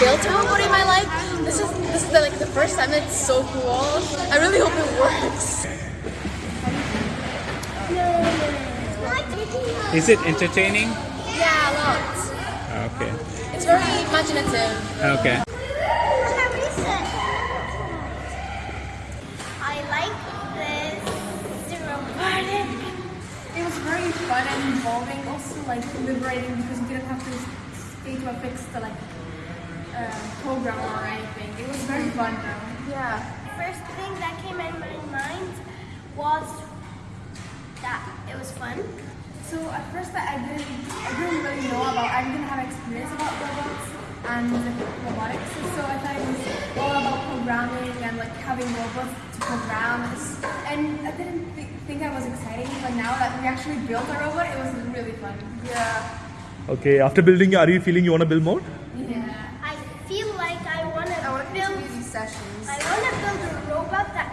built a robot in my life. This is this is the, like the first time. It's so cool. I really hope it works. Is it entertaining? Yeah, a lot. Okay. It's very imaginative. Okay. I like this robotic. It was very fun and involving, also like liberating because you didn't have to stay to a fixed like uh, program or anything. It was very fun though. Yeah. First thing that came in my mind was that it was fun. So at first I didn't, I didn't really know about, I didn't have experience about robots and robotics. So I thought it was all about programming and like having robots to program. And I didn't th- think that was exciting, but now that we actually built a robot, it was really fun. Yeah. Okay, after building, are you feeling you want to build more? Like I want to I want to build. sessions. I want to build a robot that